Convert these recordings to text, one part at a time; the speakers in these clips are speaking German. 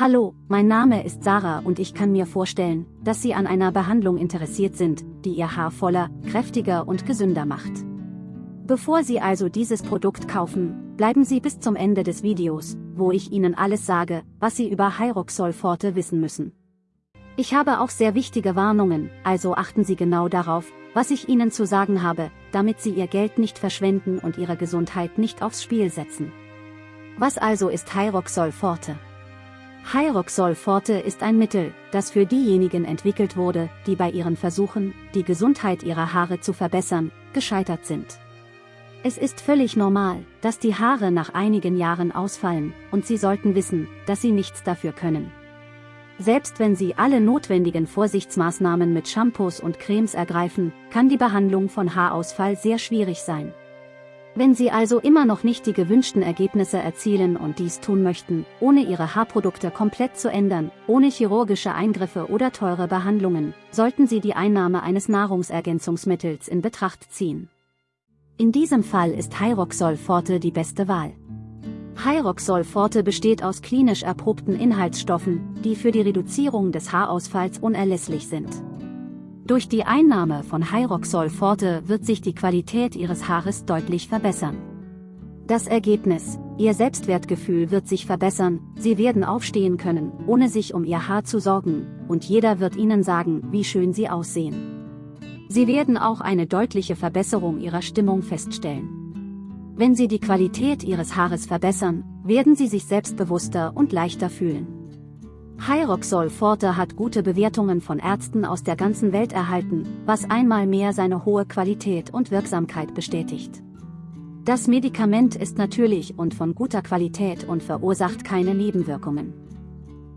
Hallo, mein Name ist Sarah und ich kann mir vorstellen, dass Sie an einer Behandlung interessiert sind, die Ihr Haar voller, kräftiger und gesünder macht. Bevor Sie also dieses Produkt kaufen, bleiben Sie bis zum Ende des Videos, wo ich Ihnen alles sage, was Sie über Hyroxol Forte wissen müssen. Ich habe auch sehr wichtige Warnungen, also achten Sie genau darauf, was ich Ihnen zu sagen habe, damit Sie Ihr Geld nicht verschwenden und Ihre Gesundheit nicht aufs Spiel setzen. Was also ist Hyroxol Forte? Hyroxol Forte ist ein Mittel, das für diejenigen entwickelt wurde, die bei ihren Versuchen, die Gesundheit ihrer Haare zu verbessern, gescheitert sind. Es ist völlig normal, dass die Haare nach einigen Jahren ausfallen, und Sie sollten wissen, dass Sie nichts dafür können. Selbst wenn Sie alle notwendigen Vorsichtsmaßnahmen mit Shampoos und Cremes ergreifen, kann die Behandlung von Haarausfall sehr schwierig sein. Wenn Sie also immer noch nicht die gewünschten Ergebnisse erzielen und dies tun möchten, ohne Ihre Haarprodukte komplett zu ändern, ohne chirurgische Eingriffe oder teure Behandlungen, sollten Sie die Einnahme eines Nahrungsergänzungsmittels in Betracht ziehen. In diesem Fall ist Hyroxol Forte die beste Wahl. Hyroxol Forte besteht aus klinisch erprobten Inhaltsstoffen, die für die Reduzierung des Haarausfalls unerlässlich sind. Durch die Einnahme von Hyroxol Forte wird sich die Qualität Ihres Haares deutlich verbessern. Das Ergebnis, Ihr Selbstwertgefühl wird sich verbessern, Sie werden aufstehen können, ohne sich um Ihr Haar zu sorgen, und jeder wird Ihnen sagen, wie schön Sie aussehen. Sie werden auch eine deutliche Verbesserung Ihrer Stimmung feststellen. Wenn Sie die Qualität Ihres Haares verbessern, werden Sie sich selbstbewusster und leichter fühlen. Hyroxol Forte hat gute Bewertungen von Ärzten aus der ganzen Welt erhalten, was einmal mehr seine hohe Qualität und Wirksamkeit bestätigt. Das Medikament ist natürlich und von guter Qualität und verursacht keine Nebenwirkungen.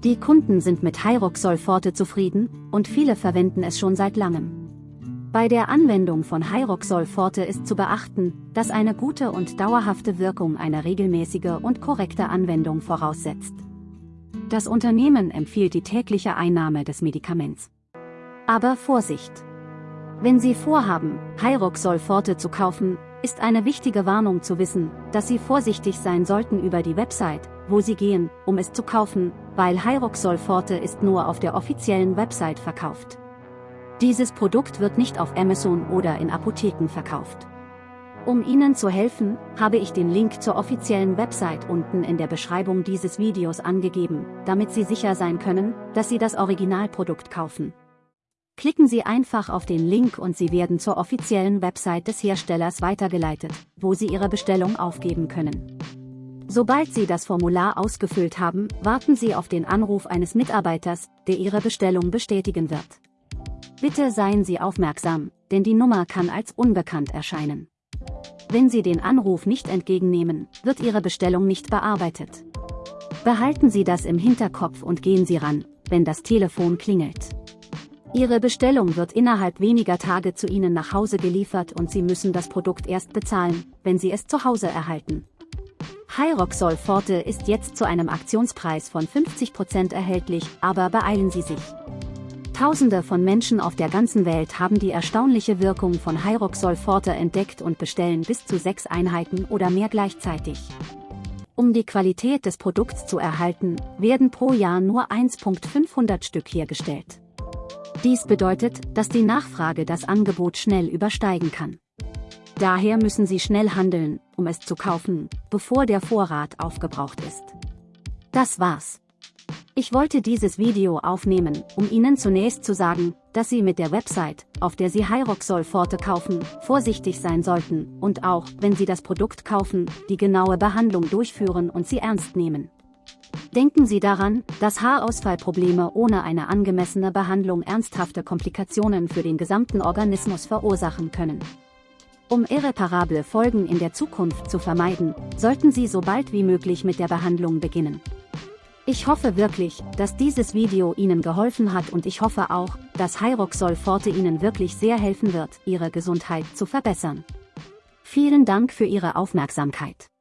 Die Kunden sind mit Hyroxol Forte zufrieden, und viele verwenden es schon seit langem. Bei der Anwendung von Hyroxol Forte ist zu beachten, dass eine gute und dauerhafte Wirkung eine regelmäßige und korrekte Anwendung voraussetzt. Das Unternehmen empfiehlt die tägliche Einnahme des Medikaments. Aber Vorsicht! Wenn Sie vorhaben, Hyroxol Forte zu kaufen, ist eine wichtige Warnung zu wissen, dass Sie vorsichtig sein sollten über die Website, wo Sie gehen, um es zu kaufen, weil Hyroxol Forte ist nur auf der offiziellen Website verkauft. Dieses Produkt wird nicht auf Amazon oder in Apotheken verkauft. Um Ihnen zu helfen, habe ich den Link zur offiziellen Website unten in der Beschreibung dieses Videos angegeben, damit Sie sicher sein können, dass Sie das Originalprodukt kaufen. Klicken Sie einfach auf den Link und Sie werden zur offiziellen Website des Herstellers weitergeleitet, wo Sie Ihre Bestellung aufgeben können. Sobald Sie das Formular ausgefüllt haben, warten Sie auf den Anruf eines Mitarbeiters, der Ihre Bestellung bestätigen wird. Bitte seien Sie aufmerksam, denn die Nummer kann als unbekannt erscheinen. Wenn Sie den Anruf nicht entgegennehmen, wird Ihre Bestellung nicht bearbeitet. Behalten Sie das im Hinterkopf und gehen Sie ran, wenn das Telefon klingelt. Ihre Bestellung wird innerhalb weniger Tage zu Ihnen nach Hause geliefert und Sie müssen das Produkt erst bezahlen, wenn Sie es zu Hause erhalten. Hyroxol Forte ist jetzt zu einem Aktionspreis von 50% erhältlich, aber beeilen Sie sich. Tausende von Menschen auf der ganzen Welt haben die erstaunliche Wirkung von Hyroxol Forte entdeckt und bestellen bis zu sechs Einheiten oder mehr gleichzeitig. Um die Qualität des Produkts zu erhalten, werden pro Jahr nur 1.500 Stück hergestellt. Dies bedeutet, dass die Nachfrage das Angebot schnell übersteigen kann. Daher müssen Sie schnell handeln, um es zu kaufen, bevor der Vorrat aufgebraucht ist. Das war's. Ich wollte dieses Video aufnehmen, um Ihnen zunächst zu sagen, dass Sie mit der Website, auf der Sie Hyroxol Forte kaufen, vorsichtig sein sollten und auch, wenn Sie das Produkt kaufen, die genaue Behandlung durchführen und sie ernst nehmen. Denken Sie daran, dass Haarausfallprobleme ohne eine angemessene Behandlung ernsthafte Komplikationen für den gesamten Organismus verursachen können. Um irreparable Folgen in der Zukunft zu vermeiden, sollten Sie so bald wie möglich mit der Behandlung beginnen. Ich hoffe wirklich, dass dieses Video Ihnen geholfen hat und ich hoffe auch, dass Hyroxol Forte Ihnen wirklich sehr helfen wird, Ihre Gesundheit zu verbessern. Vielen Dank für Ihre Aufmerksamkeit.